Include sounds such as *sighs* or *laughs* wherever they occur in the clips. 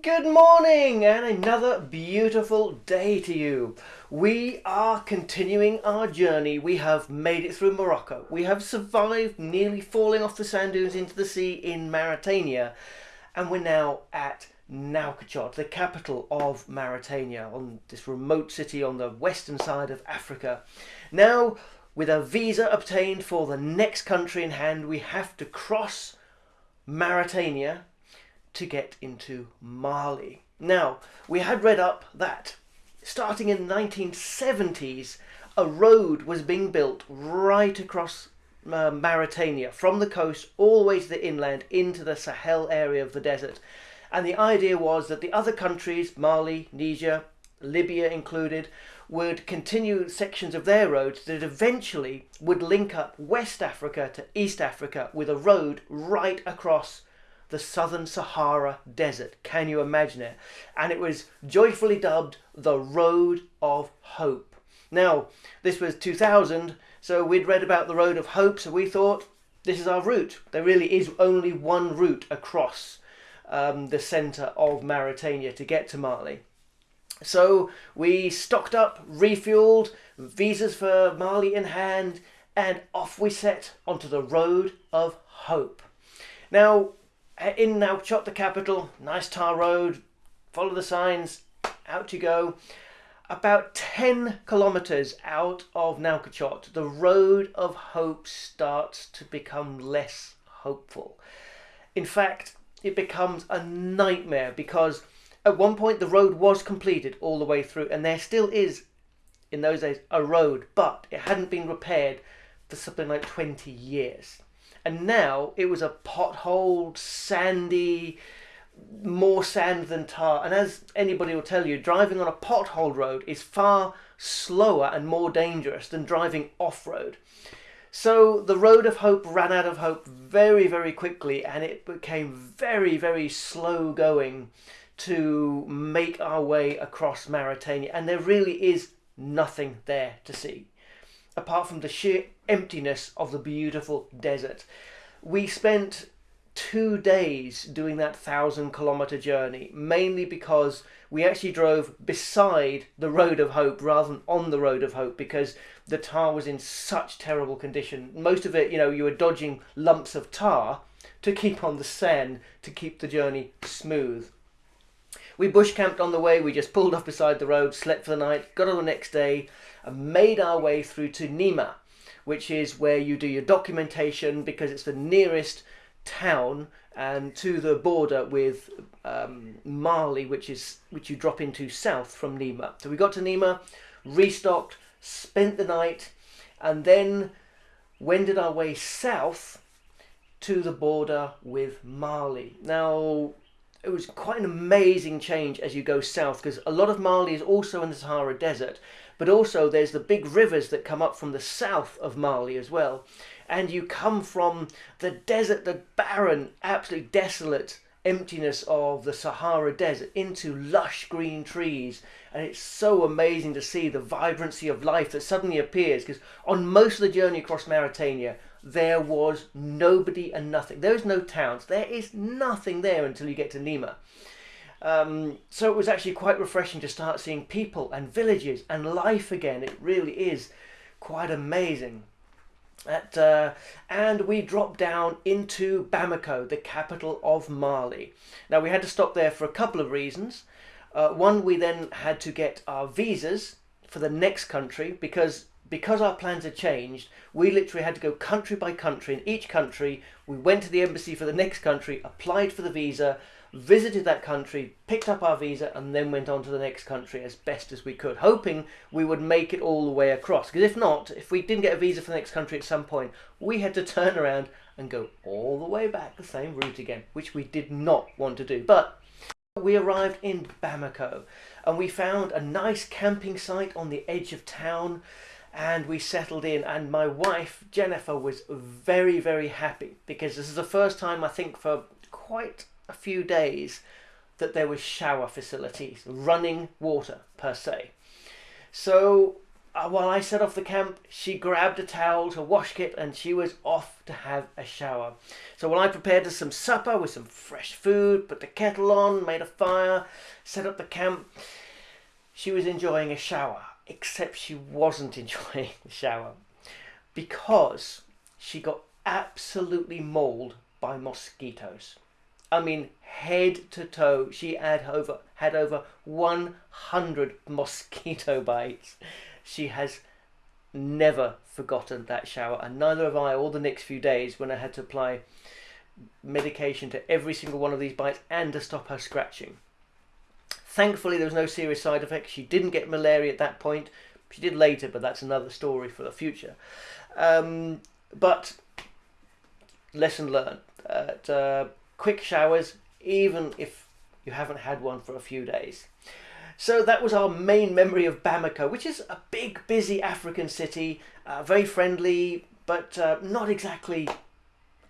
Good morning and another beautiful day to you. We are continuing our journey. We have made it through Morocco. We have survived nearly falling off the sand dunes into the sea in Mauritania. And we're now at Nouakchott, the capital of Mauritania, on this remote city on the western side of Africa. Now, with a visa obtained for the next country in hand, we have to cross Mauritania to get into Mali. Now, we had read up that starting in the 1970s, a road was being built right across uh, Mauritania from the coast all the way to the inland into the Sahel area of the desert. And the idea was that the other countries, Mali, Niger, Libya included, would continue sections of their roads that eventually would link up West Africa to East Africa with a road right across the southern Sahara Desert. Can you imagine it? And it was joyfully dubbed the Road of Hope. Now, this was 2000, so we'd read about the Road of Hope, so we thought this is our route. There really is only one route across um, the centre of Mauritania to get to Mali. So we stocked up, refueled, visas for Mali in hand, and off we set onto the Road of Hope. Now, Eh, in Nouakchott, the capital, nice tar road, follow the signs, out you go. About 10 kilometres out of Nouakchott, the road of hope starts to become less hopeful. In fact, it becomes a nightmare because at one point the road was completed all the way through and there still is, in those days, a road, but it hadn't been repaired for something like 20 years and now it was a potholed, sandy, more sand than tar. And as anybody will tell you, driving on a pothole road is far slower and more dangerous than driving off road. So the road of hope ran out of hope very, very quickly, and it became very, very slow going to make our way across Mauritania. And there really is nothing there to see apart from the sheer emptiness of the beautiful desert. We spent two days doing that thousand kilometer journey, mainly because we actually drove beside the Road of Hope rather than on the Road of Hope because the tar was in such terrible condition. Most of it, you know, you were dodging lumps of tar to keep on the sand to keep the journey smooth. We bush camped on the way, we just pulled off beside the road, slept for the night, got on the next day, and made our way through to Néma, which is where you do your documentation because it's the nearest town and to the border with um, Mali, which is which you drop into south from Néma. So we got to Néma, restocked, spent the night, and then wended our way south to the border with Mali. Now, it was quite an amazing change as you go south because a lot of Mali is also in the Sahara Desert, but also there's the big rivers that come up from the south of Mali as well. And you come from the desert, the barren, absolutely desolate emptiness of the Sahara Desert into lush green trees. And it's so amazing to see the vibrancy of life that suddenly appears because on most of the journey across Mauritania, there was nobody and nothing. There is no towns. There is nothing there until you get to Néma. Um, so it was actually quite refreshing to start seeing people and villages and life again. It really is quite amazing. At, uh, and we dropped down into Bamako, the capital of Mali. Now we had to stop there for a couple of reasons. Uh, one, we then had to get our visas for the next country because because our plans had changed, we literally had to go country by country. In each country, we went to the embassy for the next country, applied for the visa, visited that country, picked up our visa, and then went on to the next country as best as we could, hoping we would make it all the way across. Because if not, if we didn't get a visa for the next country at some point, we had to *laughs* turn around and go all the way back the same route again, which we did not want to do. But we arrived in Bamako and we found a nice camping site on the edge of town and we settled in and my wife Jennifer was very very happy because this is the first time I think for quite a few days that there was shower facilities running water per se so uh, while I set off the camp, she grabbed a towel to wash kit and she was off to have a shower. So while I prepared some supper with some fresh food, put the kettle on, made a fire, set up the camp, she was enjoying a shower. Except she wasn't *laughs* enjoying the shower because she got absolutely mauled by mosquitoes. I mean, head to toe, she had over had over 100 mosquito *laughs* bites. She has never forgotten that shower, and neither have I all the next few days when I had to apply medication to every single one of these bites and to stop her scratching. Thankfully, there was no serious side effects. She didn't get malaria at that point. She did later, but that's another story for the future. Um, but lesson learned: uh, quick showers, even if you haven't had one for a few days. So that was our main memory of Bamako, which is a big, busy African city, uh, very friendly, but uh, not exactly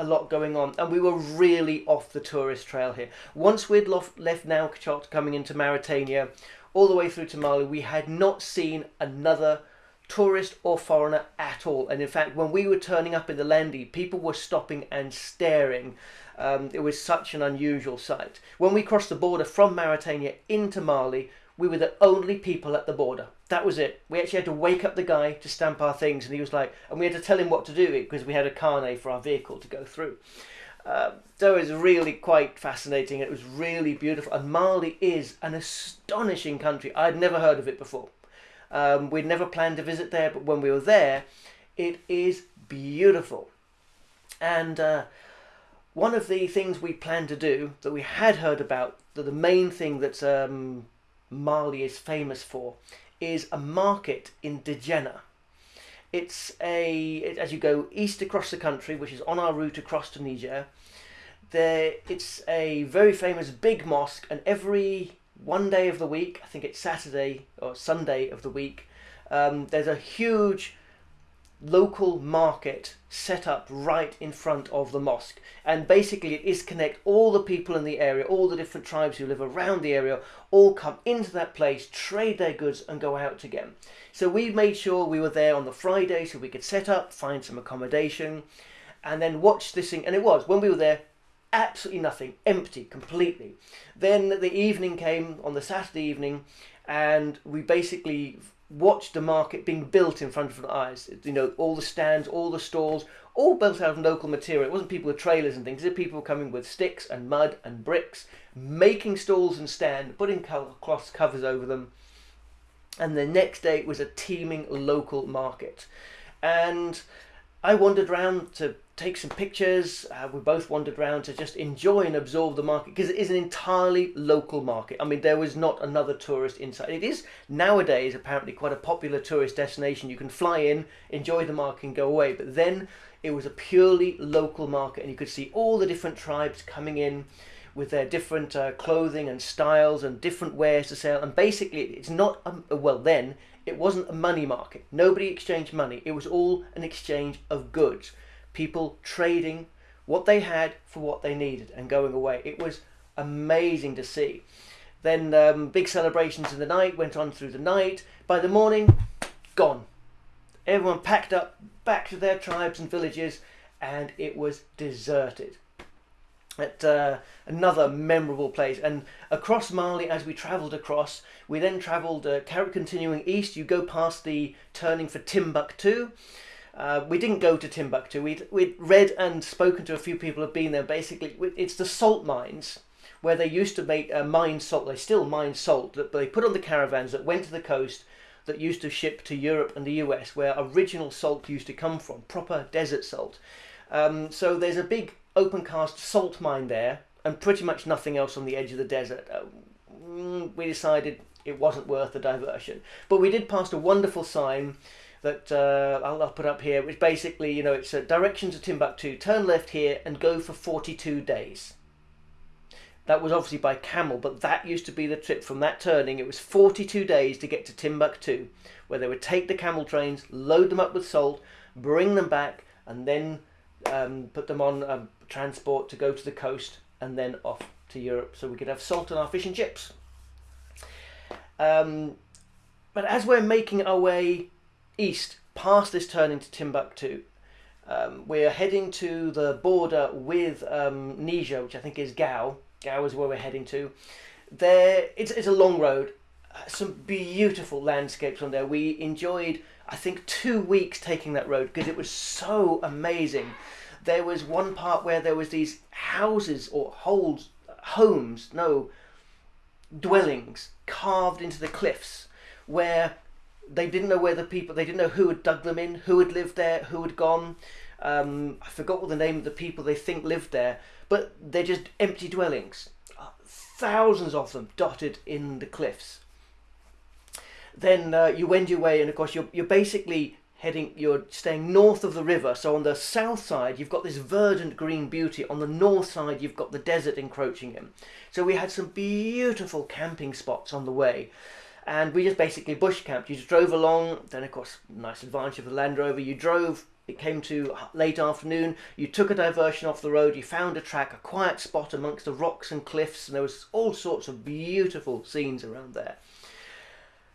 a lot going on. And we were really off the tourist trail here. Once we'd left, Nouakchott coming into Mauritania, all the way through to Mali, we had not seen another tourist or foreigner at all. And in fact, when we were turning up in the Landy, people were stopping and staring. Um, it was such an unusual sight. When we crossed the border from Mauritania into Mali, we were the only people at the border. That was it. We actually had to wake up the guy to stamp our things, and he was like, and we had to tell him what to do because we had a carnet for our vehicle to go through. So it was really quite fascinating. It was really beautiful, and Mali is an astonishing country. I'd never heard of it before. Um, we'd never planned to visit there, but when we were there, it is beautiful. And uh, one of the things we planned to do that we had heard about, that the main thing that um, Mali is famous for is a market in Djenné. It's a as you go east across the country, which is on our route across to Niger. There, it's a very famous big mosque, and every one day of the week, I think it's Saturday or Sunday of the week, um, there's a huge local market set up right in front of the mosque. And basically it is connect all the people in the area all the different tribes who live around the area all come into that place trade their goods and go out again so we made sure we were there on the friday so we could set up find some accommodation and then watch this thing. And it was when we were there absolutely nothing empty completely. Then the evening came on the saturday evening and we basically watched the market being built in front of our eyes. You know, all the stands, all the stalls, all built out of local material. It wasn't people with trailers and things. It was people coming with sticks and mud and bricks, making stalls and stand, putting cloth covers over them. And the next day it was a teeming local market. And I wandered around to take some pictures. Uh, we both wandered around to just enjoy and absorb the market because it is an entirely local market. I mean, there was not another tourist inside. It is nowadays apparently quite a popular tourist destination. You can fly in, enjoy the market, and go away. But then it was a purely local market, and you could see all the different tribes coming in with their different uh, clothing and styles and different wares to sell. And basically, it's not a, well then. It wasn't a money market. Nobody exchanged money. It was all an exchange of goods people trading what they had for what they needed and going away. It was amazing to see. Then um, big celebrations in the night went on through the night. By the morning, gone. Everyone packed up back to their tribes and villages, and it was deserted. At uh, another memorable place, and across Mali, as we travelled across, we then travelled, uh, continuing east. You go past the turning for Timbuktu, uh, we didn't go to Timbuktu. We'd, we'd read and spoken to a few people who've been there. Basically, it's the salt mines where they used to make uh, mine salt. They still mine salt that they put on the caravans that went to the coast that used to ship to Europe and the US, where original salt used to come from, proper desert salt. Um, so there's a big open cast salt mine there, and pretty much nothing else on the edge of the desert. Uh, mm, we decided it wasn't worth the diversion, but we did pass a wonderful sign that uh, I'll, I'll, put up here, which basically, you know, it's a direction to Timbuktu, turn left here and go for 42 days. That was obviously by camel, but that used to be the trip from that turning. It was 42 days to get to Timbuktu, where they would take the camel trains, load them up with salt, bring them back, and then um, put them on um, transport to go to the coast and then off to Europe so we could have salt on our fish and chips. Um, but as we're making our way east past this turn into Timbuktu. Um, we're heading to the border with um, Niger, which I think is Gao. Gao is where we're heading to. There, it's, it's a long road. Uh, some beautiful landscapes on there. We enjoyed, I think, two weeks taking that road because it was so amazing. There was one part where there was these houses or holes, homes, no, dwellings carved into the cliffs where they didn't know where the people they didn't know who had dug them in who had lived there who had gone. Um, i forgot what the name of the people they think lived there but they're just empty dwellings. Thousands of them dotted in the cliffs. Then uh, you wend your way and of course you're, you're basically heading you're staying north of the river so on the south side you've got this verdant green beauty on the north side you've got the desert encroaching in so we had some beautiful camping spots on the way and we just basically bush camped. You just drove along. Then, of course, nice advantage of the Land Rover. You drove. It came to late afternoon. You took a diversion off the road. You found a track, a quiet spot amongst the rocks and cliffs, and there was all sorts of beautiful scenes around there.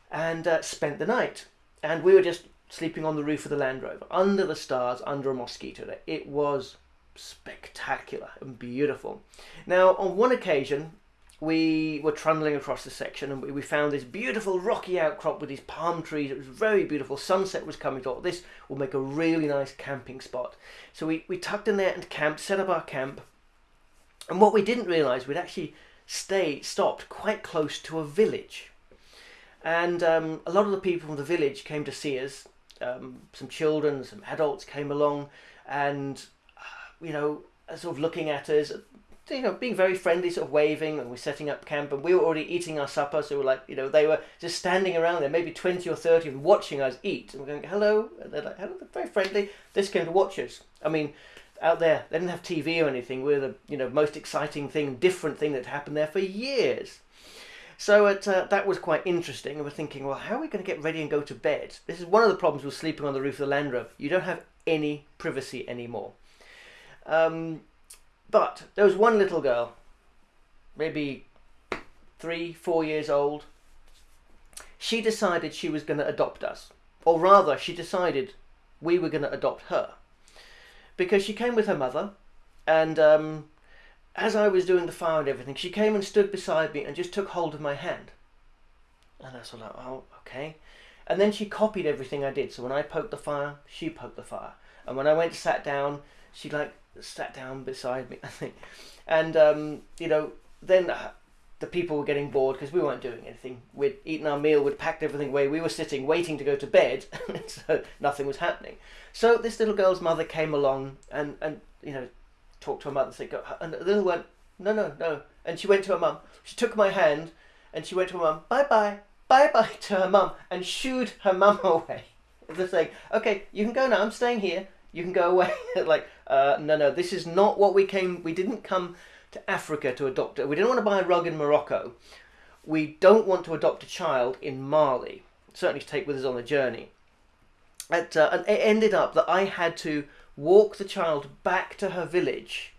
And uh, spent the night. And we were just sleeping on the roof of the Land Rover, under the stars, under a mosquito net. It was spectacular and beautiful. Now, on one occasion, we were trundling across the section and we found this beautiful rocky outcrop with these palm trees. It was very beautiful. Sunset was coming. Thought this will make a really nice camping spot. So we, we tucked in there and camped, set up our camp. And what we didn't realise, we'd actually stayed, stopped quite close to a village. And um, a lot of the people from the village came to see us. Um, some children, some adults came along and, uh, you know, sort of looking at us, you know, being very friendly, sort of waving, and we're setting up camp, and we were already eating our supper, so we're like, you know, they were just standing around there, maybe 20 or 30 of them watching us eat, and we're going, hello, and they're like, hello, they're very friendly, this came to watch us. I mean, out there, they didn't have TV or anything, we're the, you know, most exciting thing, different thing that happened there for years. So it, uh, that was quite interesting, and we're thinking, well, how are we going to get ready and go to bed? This is one of the problems with sleeping on the roof of the Land Rover. You don't have any privacy anymore. Um, but there was one little girl, maybe three, four years old. She decided she was going to adopt us. Or rather, she decided we were going to adopt her. Because she came with her mother, and um, as I was doing the fire and everything, she came and stood beside me and just took hold of my hand. And I was like, oh, okay. And then she copied everything I did. So when I poked the fire, she poked the fire. And when I went to sat down, she like sat down beside me, *laughs* I think. And, um, you know, then uh, the people were getting bored because we weren't doing anything. We'd eaten our meal, we'd packed everything away, we were sitting waiting to go to bed, *laughs* so nothing was happening. So this little girl's mother came along and, and you know, talked to her mother and said, and the little went, no, no, no. And she went to her mum. She took my hand and she went to her mum, bye bye, bye bye *laughs* to her mum and shooed her mum *laughs* away. They're saying, okay, you can go now, I'm staying here you can go away. *laughs* like, uh, no, no, this is not what we came. We didn't come to Africa to adopt it. We didn't want to buy a rug in Morocco. We don't want to adopt a child in Mali. Certainly to take with us on a journey. Uh, and it ended up that I had to walk the child back to her village,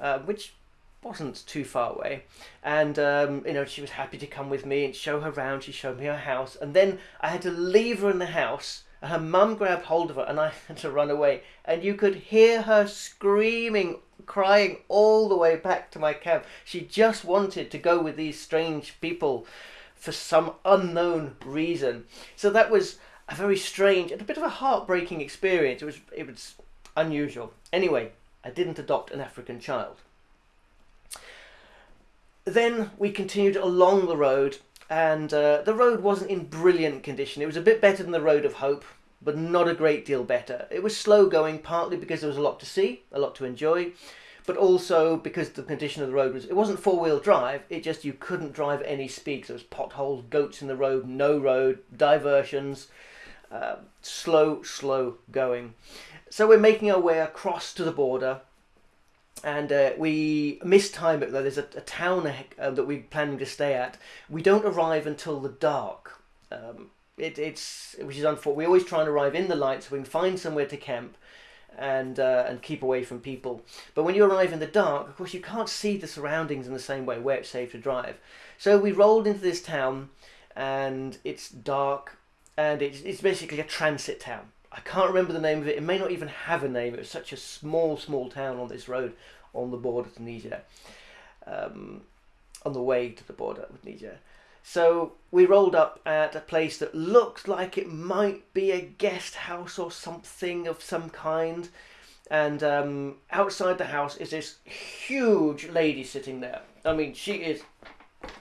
uh, which wasn't too far away. And, um, you know, she was happy to come with me and show her around. She showed me her house. And then I had to leave her in the house And her mum grabbed hold of her and I *laughs* had to run away. And you could hear her screaming, crying all the way back to my camp. She just wanted to go with these strange people for some unknown reason. So that was a very strange and a bit of a heartbreaking experience. It was it was unusual. Anyway, I didn't adopt an African child. Then we continued along the road and uh, the road wasn't in brilliant condition. It was a bit better than the Road of Hope, but not a great deal better. It was slow going, partly because there was a lot to see, a lot to enjoy, but also because the condition of the road was, it wasn't four wheel drive, it just, you couldn't drive any speed. There was potholes, goats in the road, no road, diversions, uh, slow, slow going. So we're making our way across to the border and uh, we mistime it. There's a, a town uh, that we're planning to stay at. We don't arrive until the dark. Um, it, it's which is unfortunate. We always try and arrive in the light so we can find somewhere to camp and uh, and keep away from people. But when you arrive in the dark, of course, you can't see the surroundings in the same way where it's safe to drive. So we rolled into this town, and it's dark, and it's, it's basically a transit town. I can't remember the name of it. It may not even have a name. It was such a small, small town on this road on the border to Niger, um, on the way to the border with Niger. So we rolled up at a place that looked like it might be a guest house or something of some kind. And um, outside the house is this huge lady sitting there. I mean, she is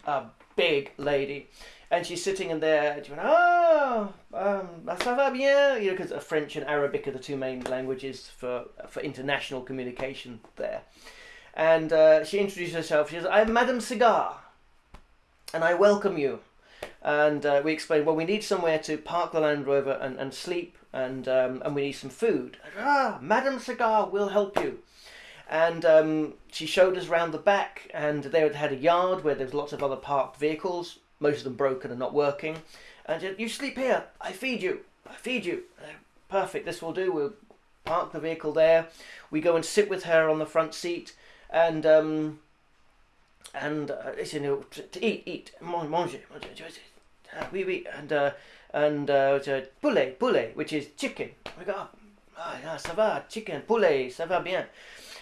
a big lady. And she's sitting in there, and she went, oh, um, ça va bien? You know, because French and Arabic are the two main languages for, for international communication there. And uh, she introduced herself. She says, I'm Madame Cigar and I welcome you. And uh, we explained, well, we need somewhere to park the Land Rover and, and sleep, and um, and we need some food. Ah, Madame Cigar will help you. And um, she showed us round the back, and they had a yard where there was lots of other parked vehicles, most of them broken and not working. And said, you sleep here, I feed you, I feed you. Uh, perfect, this will do. We'll park the vehicle there. We go and sit with her on the front seat, and um, and uh, you know to, to eat, eat, manger, manger, uh, oui, oui, and uh, and uh, poulet, poulet, which is chicken. We go, ah, ah, ça va, chicken, poulet, ça va bien,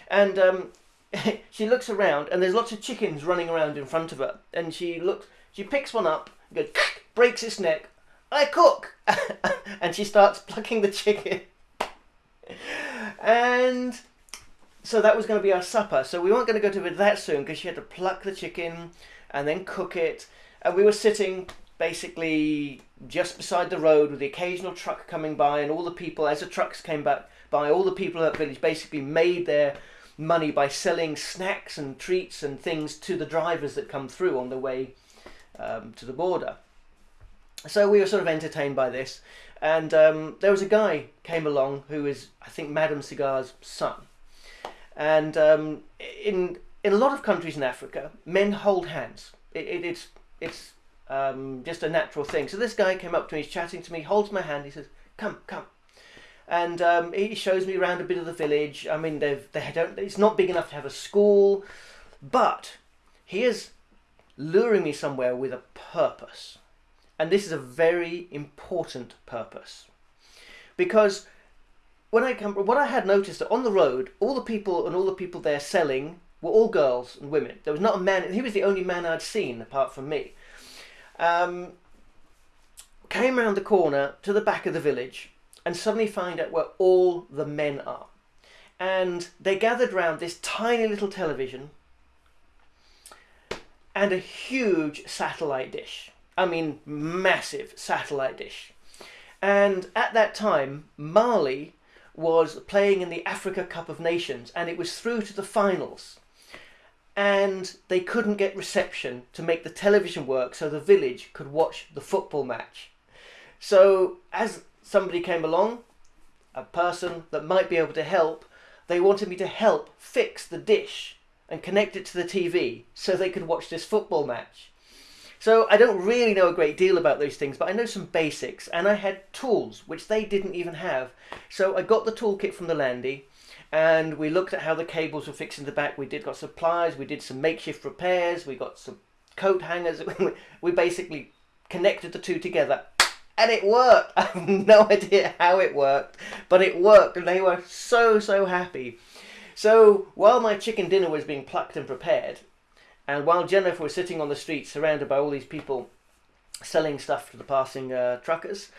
and um, *laughs* she looks around, and there's lots of chickens running around in front of her, and she looks, she picks one up, goes, breaks its neck. I cook, *laughs* and she starts plucking the chicken, and so that was going to be our supper. So we weren't going to go to bed that soon because she had to pluck the chicken and then cook it. And we were sitting basically just beside the road with the occasional truck coming by and all the people, as the trucks came back by, all the people at the village basically made their money by selling snacks and treats and things to the drivers that come through on the way um, to the border. So we were sort of entertained by this. And um, there was a guy came along who is, I think, Madame Cigar's son and um, in in a lot of countries in Africa, men hold hands. It, it, it's it's um, just a natural thing. So this guy came up to me, he's chatting to me, holds my hand, he says, "Come, come," and um, he shows me around a bit of the village. I mean, they've they don't. It's not big enough to have a school, but he is luring me somewhere with a purpose, and this is a very important purpose, because when I come, what I had noticed that on the road, all the people and all the people there selling were all girls and women. There was not a man. He was the only man I'd seen apart from me. Um, came round the corner to the back of the village and suddenly find out where all the men are. And they gathered round this tiny little television and a huge satellite dish. I mean, massive satellite dish. And at that time, Mali was playing in the Africa Cup of Nations and it was through to the finals. And they couldn't get reception to make the television work so the village could watch the football match. So, as somebody came along, a person that might be able to help, they wanted me to help fix the dish and connect it to the TV so they could watch this football match. So I don't really know a great deal about those things, but I know some basics, and I had tools, which they didn't even have. So I got the toolkit from the Landy, and we looked at how the cables were fixed in the back. We did got supplies, we did some makeshift repairs, we got some coat hangers. *laughs* we basically connected the two together, and it worked. *laughs* I have no *laughs* idea how it worked, but it worked, and they were so, so happy. So while my chicken dinner was being plucked and prepared, and while Jennifer was sitting on the street surrounded by all these people selling stuff to the passing uh, truckers,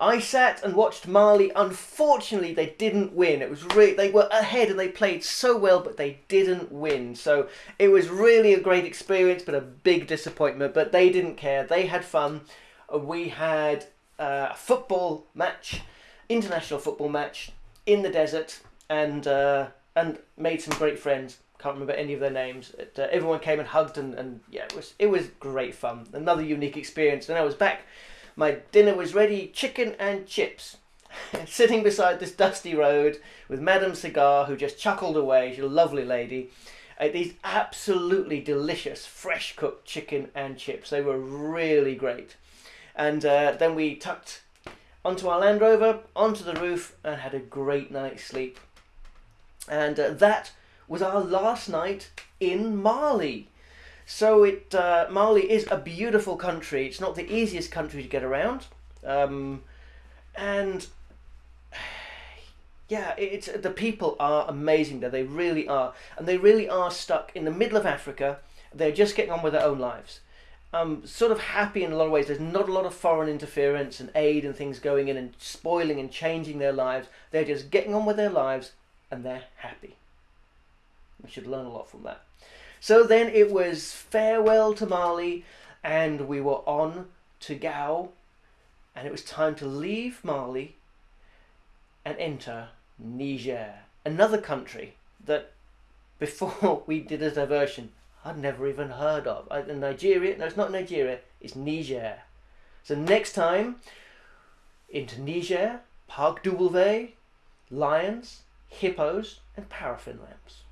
I sat and watched Mali. Unfortunately, they didn't win. It was really they were ahead and they played so well, but they didn't win. So it was really a great experience, but a big disappointment. But they didn't care. They had fun. Uh, we had uh, a football match, international football match in the desert, and uh, and made some great friends can't remember any of their names. Uh, everyone came and hugged and, and yeah, it was it was great fun. Another unique experience. And I was back. My dinner was ready, chicken and chips. *laughs* Sitting beside this dusty road with Madame Cigar, who just chuckled away. She's a lovely lady. Uh, these absolutely delicious, fresh cooked chicken and chips. They were really great. And uh, then we tucked onto our Land Rover, onto the roof, and had a great night's sleep. And uh, that was our last night in Mali. So it uh, Mali is a beautiful country. It's not the easiest country to get around. Um, and *sighs* yeah, it's the people are amazing there. They really are, and they really are stuck in the middle of Africa. They're just getting on with their own lives. Um, sort of happy in a lot of ways. There's not a lot of foreign interference and aid and things going in and spoiling and changing their lives. They're just getting on with their lives and they're happy. We should learn a lot from that. So then it was farewell to Mali, and we were on to Gao, and it was time to leave Mali and enter Niger, another country that before *laughs* we did a diversion I'd never even heard of. Nigeria, no, it's not Nigeria, it's Niger. So next time, into Niger, Park Double lions, hippos, and paraffin lamps.